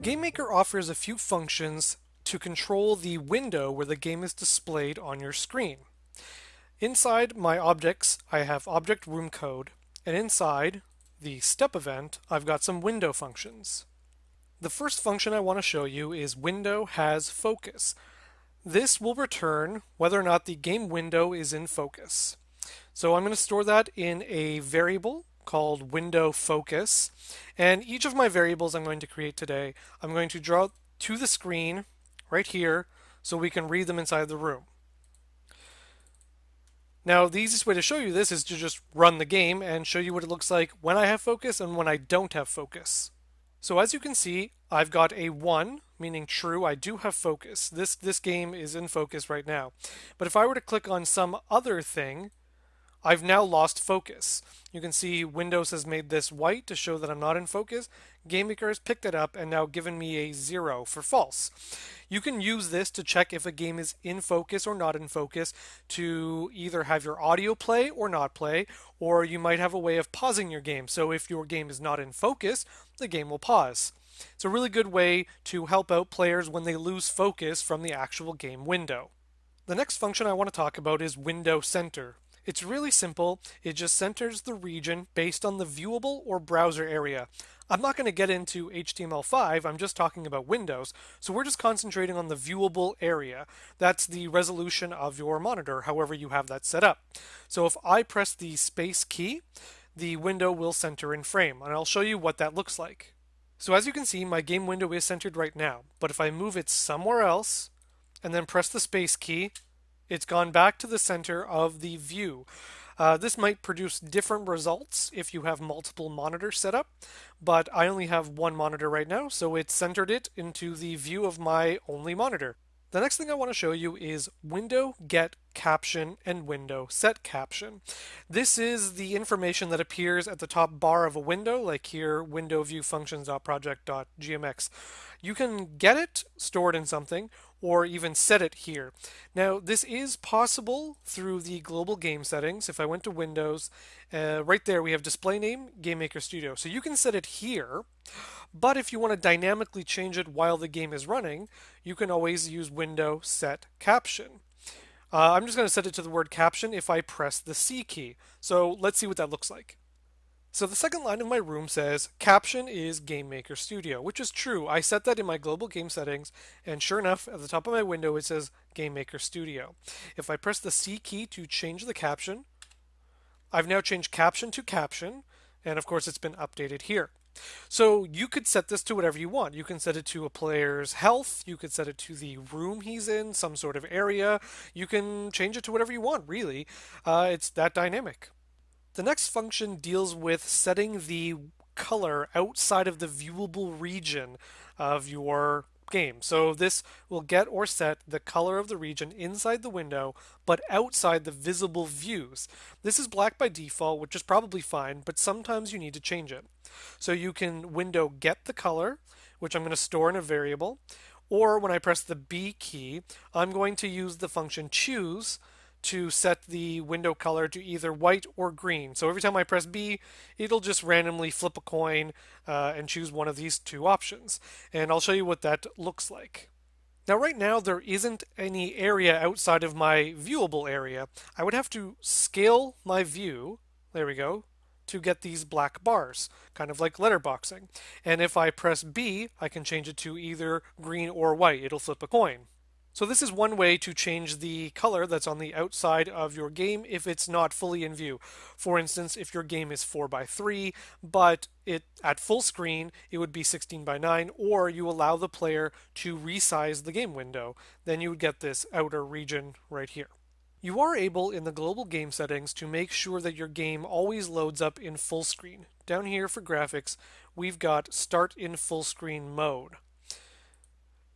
GameMaker offers a few functions to control the window where the game is displayed on your screen. Inside my objects, I have object room code, and inside the step event, I've got some window functions. The first function I want to show you is window has focus. This will return whether or not the game window is in focus. So I'm going to store that in a variable called window focus. And each of my variables I'm going to create today, I'm going to draw to the screen right here so we can read them inside the room. Now, the easiest way to show you this is to just run the game and show you what it looks like when I have focus and when I don't have focus. So as you can see, I've got a 1, meaning true, I do have focus. This, this game is in focus right now. But if I were to click on some other thing, I've now lost focus. You can see Windows has made this white to show that I'm not in focus. GameMaker has picked it up and now given me a zero for false. You can use this to check if a game is in focus or not in focus to either have your audio play or not play, or you might have a way of pausing your game. So if your game is not in focus, the game will pause. It's a really good way to help out players when they lose focus from the actual game window. The next function I want to talk about is Window Center. It's really simple. It just centers the region based on the viewable or browser area. I'm not going to get into HTML5, I'm just talking about Windows, so we're just concentrating on the viewable area. That's the resolution of your monitor, however you have that set up. So if I press the space key, the window will center in frame, and I'll show you what that looks like. So as you can see, my game window is centered right now, but if I move it somewhere else, and then press the space key, it's gone back to the center of the view. Uh, this might produce different results if you have multiple monitors set up, but I only have one monitor right now, so it centered it into the view of my only monitor. The next thing I want to show you is window get caption and window set caption. This is the information that appears at the top bar of a window, like here window view functions.project.gmx. You can get it stored in something or even set it here. Now this is possible through the global game settings. If I went to Windows, uh, right there we have display name GameMaker Studio. So you can set it here. But if you want to dynamically change it while the game is running, you can always use window set caption. Uh, I'm just going to set it to the word caption if I press the C key. So let's see what that looks like. So the second line of my room says caption is Game Maker Studio, which is true. I set that in my global game settings, and sure enough, at the top of my window it says Game Maker Studio. If I press the C key to change the caption, I've now changed caption to caption, and of course it's been updated here. So you could set this to whatever you want. You can set it to a player's health. You could set it to the room he's in, some sort of area. You can change it to whatever you want, really. Uh, it's that dynamic. The next function deals with setting the color outside of the viewable region of your game. So this will get or set the color of the region inside the window, but outside the visible views. This is black by default, which is probably fine, but sometimes you need to change it. So you can window get the color, which I'm going to store in a variable, or when I press the B key, I'm going to use the function choose to set the window color to either white or green. So every time I press B, it'll just randomly flip a coin uh, and choose one of these two options. And I'll show you what that looks like. Now right now there isn't any area outside of my viewable area. I would have to scale my view, there we go, to get these black bars, kind of like letterboxing. And if I press B, I can change it to either green or white. It'll flip a coin. So this is one way to change the color that's on the outside of your game if it's not fully in view. For instance, if your game is 4 by 3 but it at full screen it would be 16 by 9 or you allow the player to resize the game window, then you would get this outer region right here. You are able in the global game settings to make sure that your game always loads up in full screen. Down here for graphics, we've got start in full screen mode.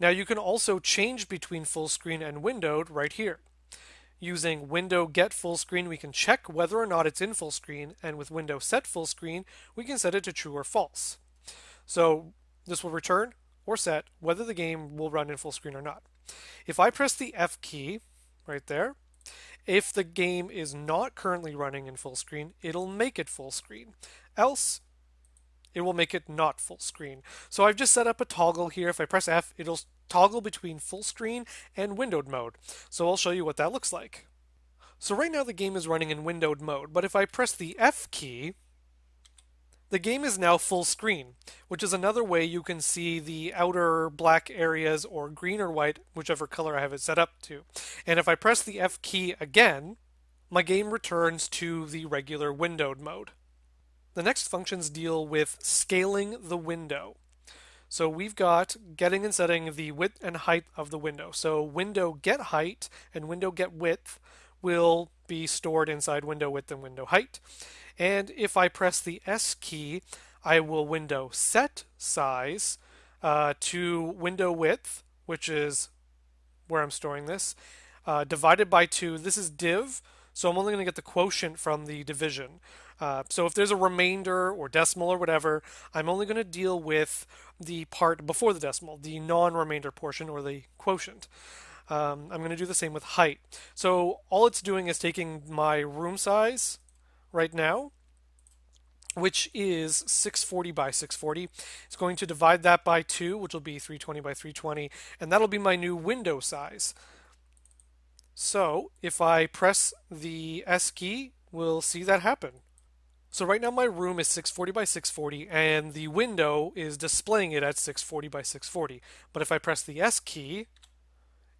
Now you can also change between full screen and windowed right here. Using window get full screen, we can check whether or not it's in full screen, and with window set full screen, we can set it to true or false. So this will return or set whether the game will run in full screen or not. If I press the F key right there, if the game is not currently running in full screen, it'll make it full screen. Else, it will make it not full screen. So I've just set up a toggle here. If I press F, it'll toggle between full screen and windowed mode. So I'll show you what that looks like. So right now the game is running in windowed mode, but if I press the F key, the game is now full screen, which is another way you can see the outer black areas or green or white, whichever color I have it set up to. And if I press the F key again, my game returns to the regular windowed mode. The next functions deal with scaling the window. So we've got getting and setting the width and height of the window. So window get height and window get width will be stored inside window width and window height. And if I press the S key, I will window set size uh, to window width, which is where I'm storing this, uh, divided by 2. This is div, so I'm only going to get the quotient from the division. Uh, so if there's a remainder or decimal or whatever, I'm only going to deal with the part before the decimal, the non-remainder portion or the quotient. Um, I'm going to do the same with height. So all it's doing is taking my room size, right now, which is 640 by 640. It's going to divide that by 2, which will be 320 by 320, and that'll be my new window size. So if I press the S key, we'll see that happen. So right now my room is 640 by 640 and the window is displaying it at 640 by 640. But if I press the S key,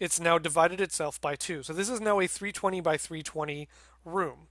it's now divided itself by 2. So this is now a 320 by 320 room.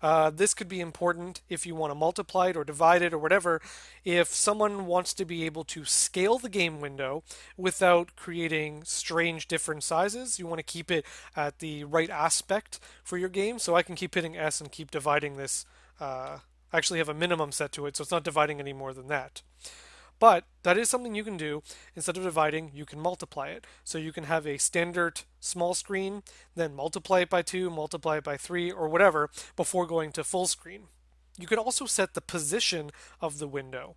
Uh, this could be important if you want to multiply it or divide it or whatever. If someone wants to be able to scale the game window without creating strange different sizes, you want to keep it at the right aspect for your game. So I can keep hitting S and keep dividing this. Uh, Actually have a minimum set to it, so it's not dividing any more than that. But that is something you can do. Instead of dividing, you can multiply it. So you can have a standard small screen, then multiply it by 2, multiply it by 3, or whatever before going to full screen. You can also set the position of the window.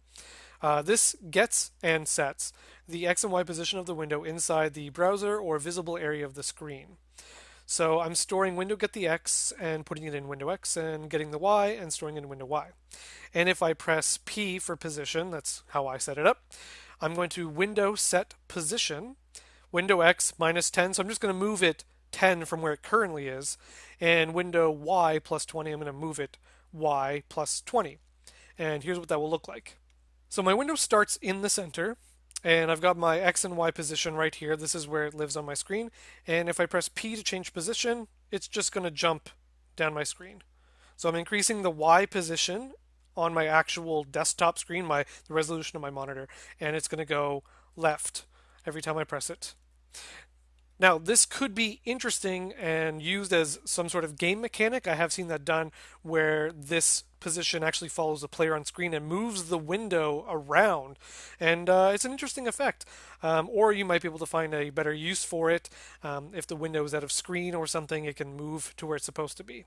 Uh, this gets and sets the X and Y position of the window inside the browser or visible area of the screen. So I'm storing window get the X and putting it in window X and getting the Y and storing it in window Y. And if I press P for position, that's how I set it up, I'm going to window set position, window X minus 10. So I'm just going to move it 10 from where it currently is. And window Y plus 20, I'm going to move it Y plus 20. And here's what that will look like. So my window starts in the center and I've got my X and Y position right here. This is where it lives on my screen. And if I press P to change position, it's just going to jump down my screen. So I'm increasing the Y position on my actual desktop screen, my the resolution of my monitor, and it's going to go left every time I press it. Now, this could be interesting and used as some sort of game mechanic. I have seen that done where this position actually follows the player on screen and moves the window around. And uh, it's an interesting effect. Um, or you might be able to find a better use for it. Um, if the window is out of screen or something, it can move to where it's supposed to be.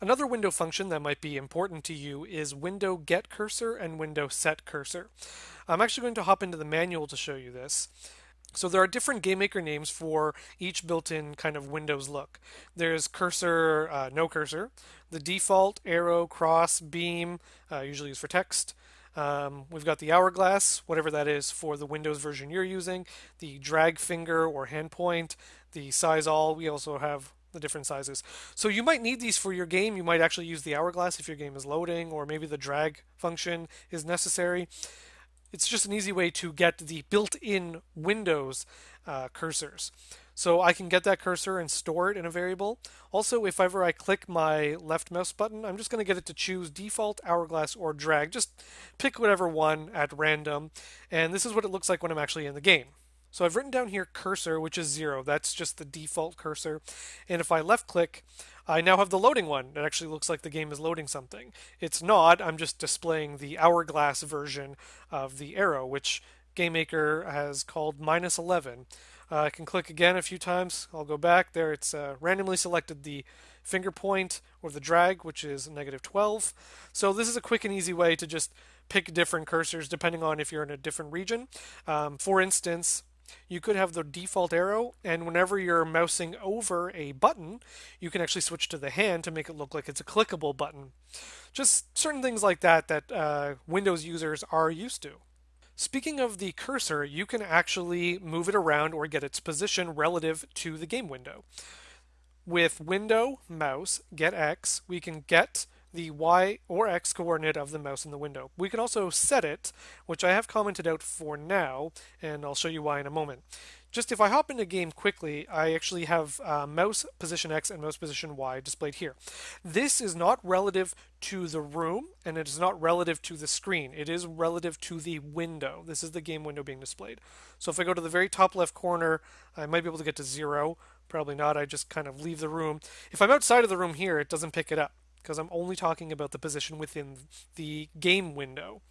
Another window function that might be important to you is window get cursor and window set cursor. I'm actually going to hop into the manual to show you this. So there are different GameMaker names for each built-in kind of Windows look. There's cursor, uh, no cursor, the default, arrow, cross, beam, uh, usually used for text. Um, we've got the hourglass, whatever that is for the Windows version you're using, the drag finger or hand point, the size all. We also have the different sizes. So you might need these for your game. You might actually use the hourglass if your game is loading, or maybe the drag function is necessary it's just an easy way to get the built-in Windows uh, cursors. So I can get that cursor and store it in a variable. Also, if ever I click my left mouse button, I'm just going to get it to choose default, hourglass, or drag. Just pick whatever one at random. And this is what it looks like when I'm actually in the game. So I've written down here cursor, which is zero. That's just the default cursor. And if I left click, I now have the loading one. It actually looks like the game is loading something. It's not. I'm just displaying the hourglass version of the arrow, which GameMaker has called minus 11. Uh, I can click again a few times. I'll go back. There it's uh, randomly selected the finger point or the drag, which is negative 12. So this is a quick and easy way to just pick different cursors depending on if you're in a different region. Um, for instance, you could have the default arrow, and whenever you're mousing over a button, you can actually switch to the hand to make it look like it's a clickable button. Just certain things like that that uh, Windows users are used to. Speaking of the cursor, you can actually move it around or get its position relative to the game window. With window mouse get X, we can get the Y or X coordinate of the mouse in the window. We can also set it, which I have commented out for now, and I'll show you why in a moment. Just if I hop into game quickly, I actually have uh, mouse position X and mouse position Y displayed here. This is not relative to the room, and it is not relative to the screen. It is relative to the window. This is the game window being displayed. So if I go to the very top left corner, I might be able to get to zero. Probably not. I just kind of leave the room. If I'm outside of the room here, it doesn't pick it up because I'm only talking about the position within the game window.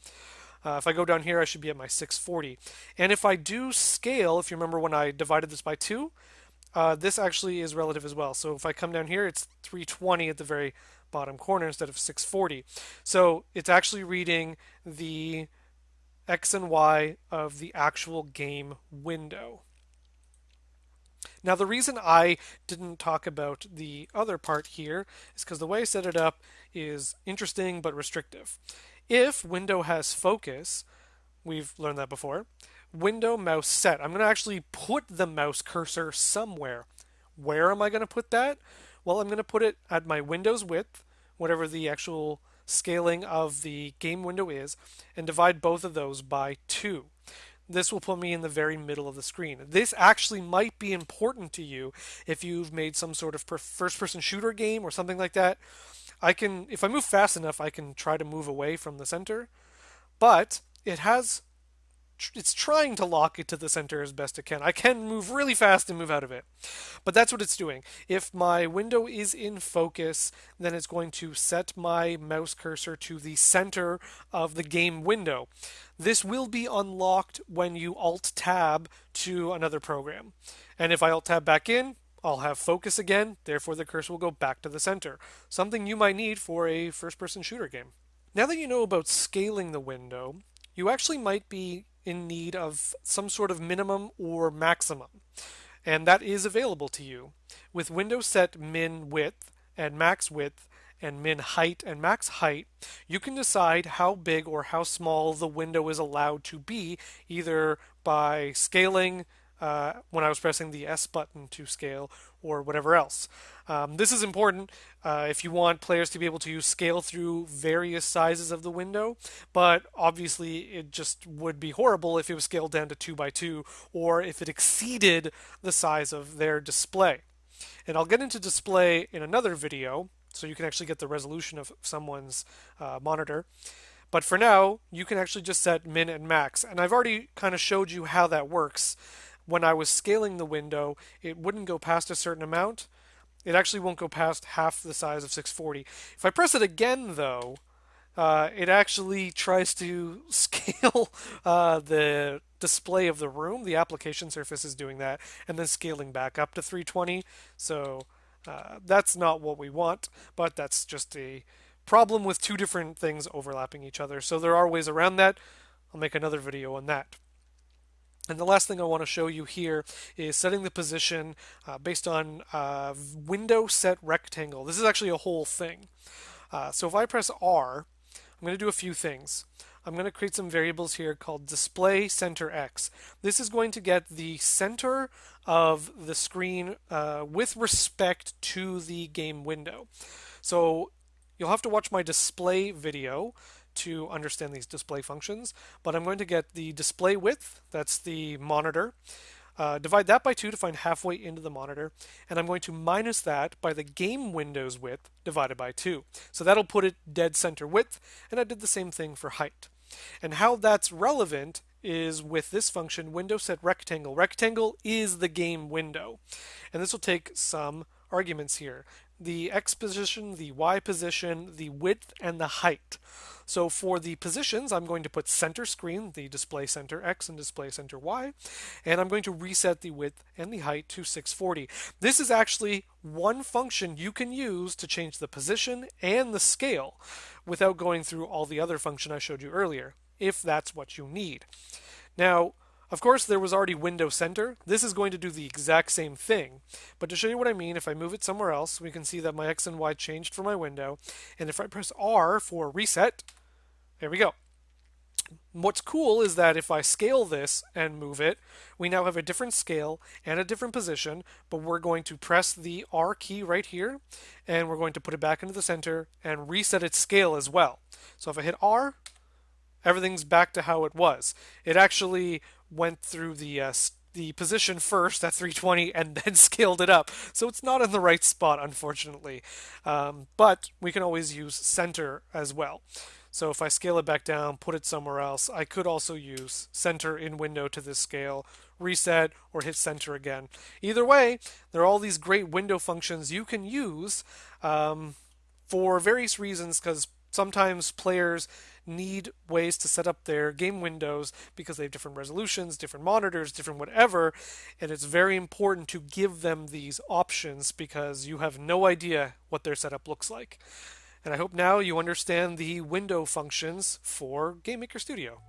Uh, if I go down here, I should be at my 640. And if I do scale, if you remember when I divided this by 2, uh, this actually is relative as well. So if I come down here, it's 320 at the very bottom corner instead of 640. So it's actually reading the X and Y of the actual game window. Now the reason I didn't talk about the other part here is because the way I set it up is interesting but restrictive. If window has focus, we've learned that before, window mouse set. I'm going to actually put the mouse cursor somewhere. Where am I going to put that? Well, I'm going to put it at my window's width, whatever the actual scaling of the game window is, and divide both of those by 2 this will put me in the very middle of the screen. This actually might be important to you if you've made some sort of first person shooter game or something like that. I can, if I move fast enough, I can try to move away from the center, but it has it's trying to lock it to the center as best it can. I can move really fast and move out of it. But that's what it's doing. If my window is in focus, then it's going to set my mouse cursor to the center of the game window. This will be unlocked when you Alt Tab to another program. And if I Alt Tab back in, I'll have focus again, therefore the cursor will go back to the center. Something you might need for a first person shooter game. Now that you know about scaling the window, you actually might be in need of some sort of minimum or maximum. And that is available to you. With window set min width and max width and min height and max height, you can decide how big or how small the window is allowed to be, either by scaling uh, when I was pressing the S button to scale or whatever else. Um, this is important uh, if you want players to be able to scale through various sizes of the window, but obviously it just would be horrible if it was scaled down to 2 by 2 or if it exceeded the size of their display. And I'll get into display in another video so you can actually get the resolution of someone's uh, monitor. But for now, you can actually just set min and max. And I've already kind of showed you how that works when I was scaling the window, it wouldn't go past a certain amount. It actually won't go past half the size of 640. If I press it again, though, uh, it actually tries to scale uh, the display of the room. The application surface is doing that, and then scaling back up to 320. So uh, that's not what we want, but that's just a problem with two different things overlapping each other. So there are ways around that. I'll make another video on that. And the last thing I want to show you here is setting the position uh, based on uh, window set rectangle. This is actually a whole thing. Uh, so if I press R, I'm going to do a few things. I'm going to create some variables here called display center X. This is going to get the center of the screen uh, with respect to the game window. So you'll have to watch my display video to understand these display functions, but I'm going to get the display width, that's the monitor, uh, divide that by 2 to find halfway into the monitor, and I'm going to minus that by the game window's width divided by 2. So that'll put it dead center width, and I did the same thing for height. And how that's relevant is with this function window set rectangle. Rectangle is the game window. And this will take some arguments here. The x position, the y position, the width, and the height. So for the positions, I'm going to put center screen, the display center X and display center Y, and I'm going to reset the width and the height to 640. This is actually one function you can use to change the position and the scale without going through all the other function I showed you earlier, if that's what you need. Now, Of course, there was already window center. This is going to do the exact same thing. But to show you what I mean, if I move it somewhere else, we can see that my X and Y changed for my window. And if I press R for reset, there we go. What's cool is that if I scale this and move it, we now have a different scale and a different position, but we're going to press the R key right here, and we're going to put it back into the center and reset its scale as well. So if I hit R, everything's back to how it was. It actually went through the uh, the position first at 320 and then scaled it up. So it's not in the right spot, unfortunately. Um, but we can always use center as well. So if I scale it back down, put it somewhere else, I could also use center in window to this scale, reset, or hit center again. Either way, there are all these great window functions you can use um, for various reasons because sometimes players need ways to set up their game windows because they have different resolutions, different monitors, different whatever, and it's very important to give them these options because you have no idea what their setup looks like. And I hope now you understand the window functions for GameMaker Studio.